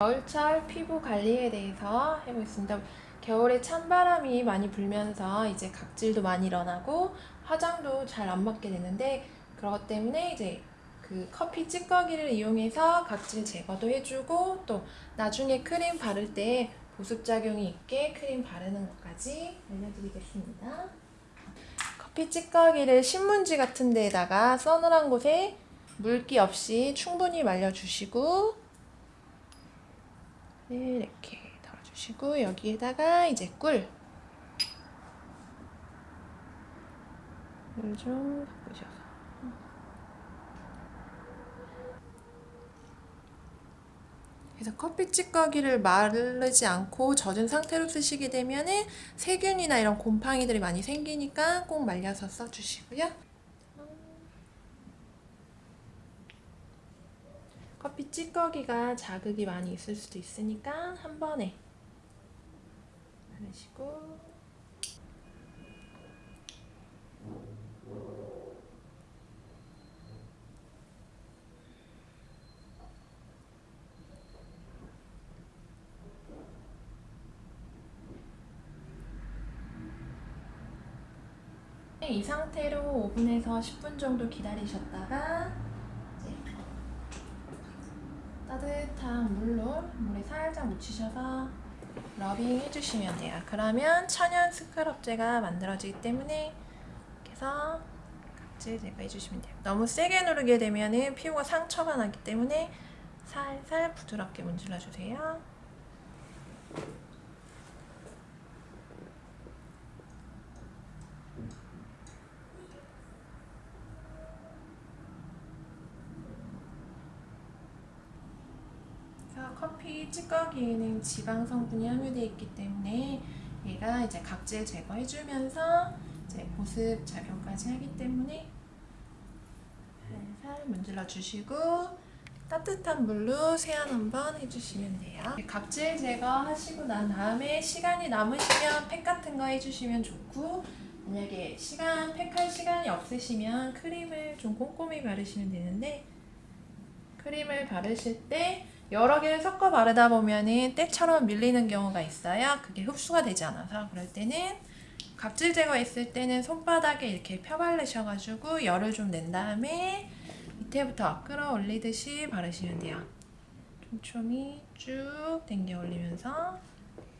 겨울철 피부 관리에 대해서 해보겠습니다. 겨울에 찬바람이 많이 불면서 이제 각질도 많이 일어나고 화장도 잘 안 먹게 되는데 그것 때문에 이제 그 커피 찌꺼기를 이용해서 각질 제거도 해주고 또 나중에 크림 바를 때 보습작용이 있게 크림 바르는 것까지 알려드리겠습니다. 커피 찌꺼기를 신문지 같은 데에다가 서늘한 곳에 물기 없이 충분히 말려주시고 네, 이렇게 덜어주시고 여기에다가 이제 꿀. 물좀 섞으셔서. 그래서 커피 찌꺼기를 마르지 않고 젖은 상태로 쓰시게 되면은 세균이나 이런 곰팡이들이 많이 생기니까 꼭 말려서 써주시고요. 커피 찌꺼기가 자극이 많이 있을 수도 있으니까 한 번에 바르시고. 이 상태로 5분에서 10분 정도 기다리셨다가 따뜻한 물로 물에 살짝 묻히셔서 러빙 해주시면 돼요. 그러면 천연 스크럽제가 만들어지기 때문에 이렇게 해서 각질 제거해 주시면 돼요. 너무 세게 누르게 되면 피부가 상처가 나기 때문에 살살 부드럽게 문질러 주세요. 커피 찌꺼기에는 지방 성분이 함유되어 있기 때문에 얘가 이제 각질 제거해주면서 이제 보습 작용까지 하기 때문에 살살 문질러 주시고 따뜻한 물로 세안 한번 해주시면 돼요. 각질 제거하시고 난 다음에 시간이 남으시면 팩 같은 거 해주시면 좋고 만약에 시간 팩 할 시간이 없으시면 크림을 좀 꼼꼼히 바르시면 되는데 크림을 바르실 때 여러 개를 섞어 바르다 보면은 때처럼 밀리는 경우가 있어요. 그게 흡수가 되지 않아서 그럴 때는 각질 제거했을 때는 손바닥에 이렇게 펴바르셔가지고 열을 좀 낸 다음에 밑에부터 끌어올리듯이 바르시면 돼요. 촘촘히 쭉 당겨 올리면서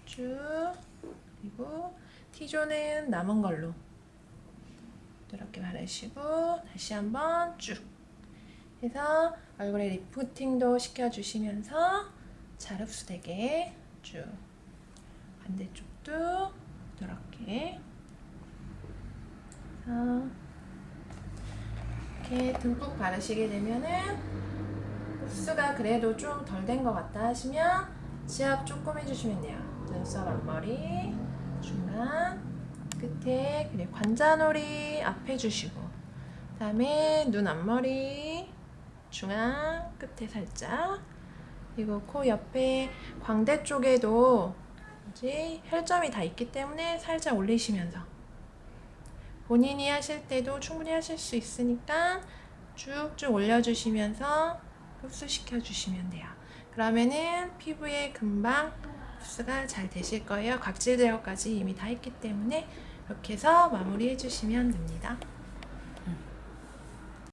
쭉 그리고 T존은 남은 걸로 이렇게 바르시고 다시 한번 쭉 해서 얼굴에 리프팅도 시켜주시면서 잘 흡수되게 쭉 반대쪽도 이렇게 이렇게 듬뿍 바르시게 되면은 흡수가 그래도 좀 덜 된 것 같다 하시면 지압 조금 해주시면 돼요. 눈썹 앞머리, 중간, 끝에 그리고 관자놀이 앞에 주시고 그 다음에 눈 앞머리 중앙 끝에 살짝 그리고 코 옆에 광대 쪽에도 이제 혈점이 다 있기 때문에 살짝 올리시면서 본인이 하실 때도 충분히 하실 수 있으니까 쭉쭉 올려주시면서 흡수시켜 주시면 돼요. 그러면은 피부에 금방 흡수가 잘 되실 거예요. 각질 제거까지 이미 다 했기 때문에 이렇게 해서 마무리 해 주시면 됩니다.